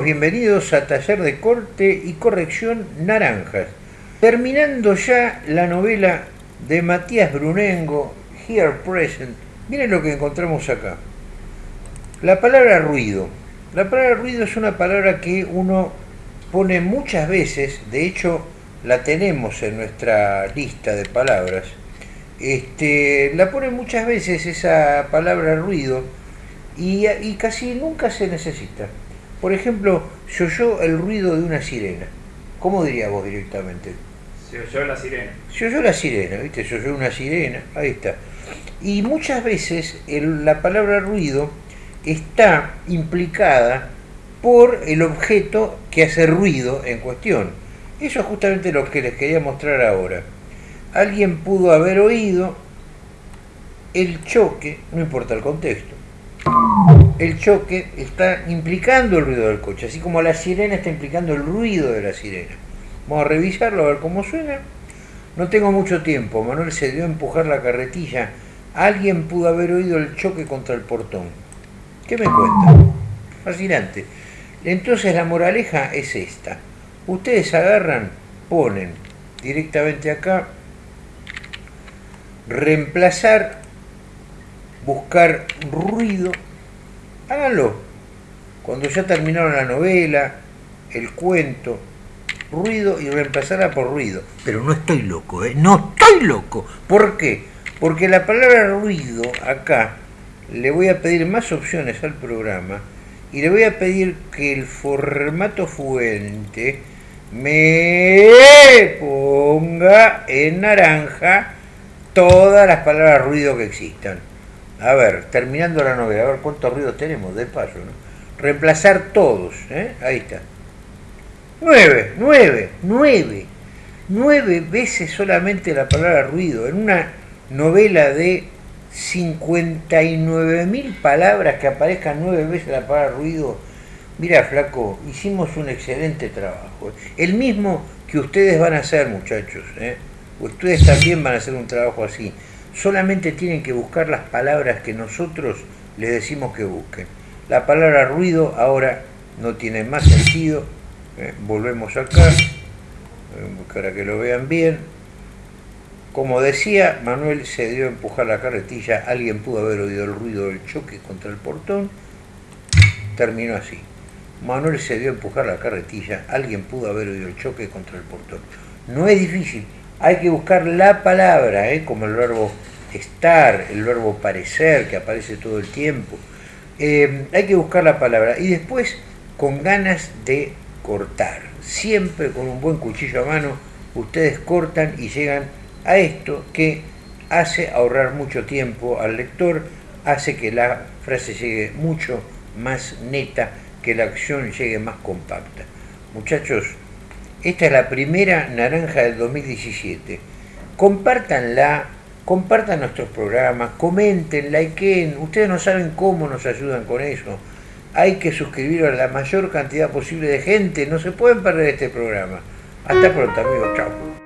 Bienvenidos a Taller de Corte y Corrección Naranjas. Terminando ya la novela de Matías Brunengo, Here Present. Miren lo que encontramos acá. La palabra ruido. La palabra ruido es una palabra que uno pone muchas veces, de hecho la tenemos en nuestra lista de palabras. Este, la pone muchas veces esa palabra ruido y, y casi nunca se necesita. Por ejemplo, se oyó el ruido de una sirena. ¿Cómo diría vos directamente? Se oyó la sirena. Se oyó la sirena, ¿viste? Se oyó una sirena, ahí está. Y muchas veces el, la palabra ruido está implicada por el objeto que hace ruido en cuestión. Eso es justamente lo que les quería mostrar ahora. Alguien pudo haber oído el choque, no importa el contexto, el choque está implicando el ruido del coche, así como la sirena está implicando el ruido de la sirena. Vamos a revisarlo, a ver cómo suena. No tengo mucho tiempo, Manuel se dio a empujar la carretilla. Alguien pudo haber oído el choque contra el portón. ¿Qué me cuenta? Fascinante. Entonces la moraleja es esta. Ustedes agarran, ponen directamente acá, reemplazar, buscar ruido, háganlo. Cuando ya terminaron la novela, el cuento, ruido y reemplazarla por ruido. Pero no estoy loco, ¿eh? No estoy loco. ¿Por qué? Porque la palabra ruido acá le voy a pedir más opciones al programa y le voy a pedir que el formato fuente me ponga en naranja todas las palabras ruido que existan. A ver, terminando la novela, a ver cuántos ruidos tenemos, de paso, ¿no? Reemplazar todos, ¿eh? Ahí está. Nueve, nueve, nueve. Nueve veces solamente la palabra ruido en una novela de 59.000 palabras que aparezcan nueve veces la palabra ruido. Mira, flaco, hicimos un excelente trabajo. El mismo que ustedes van a hacer, muchachos. ¿eh? Ustedes también van a hacer un trabajo así. Solamente tienen que buscar las palabras que nosotros les decimos que busquen. La palabra ruido ahora no tiene más sentido. ¿eh? Volvemos acá, para que lo vean bien. Como decía, Manuel se dio a empujar la carretilla, alguien pudo haber oído el ruido del choque contra el portón, terminó así. Manuel se dio a empujar la carretilla, alguien pudo haber oído el choque contra el portón. No es difícil, hay que buscar la palabra, ¿eh? como el verbo estar, el verbo parecer, que aparece todo el tiempo. Eh, hay que buscar la palabra y después con ganas de cortar. Siempre con un buen cuchillo a mano, ustedes cortan y llegan a esto que hace ahorrar mucho tiempo al lector, hace que la frase llegue mucho más neta, que la acción llegue más compacta. Muchachos, esta es la primera naranja del 2017. Compártanla, compartan nuestros programas, comenten, likeen. Ustedes no saben cómo nos ayudan con eso. Hay que suscribir a la mayor cantidad posible de gente. No se pueden perder este programa. Hasta pronto, amigos. Chao.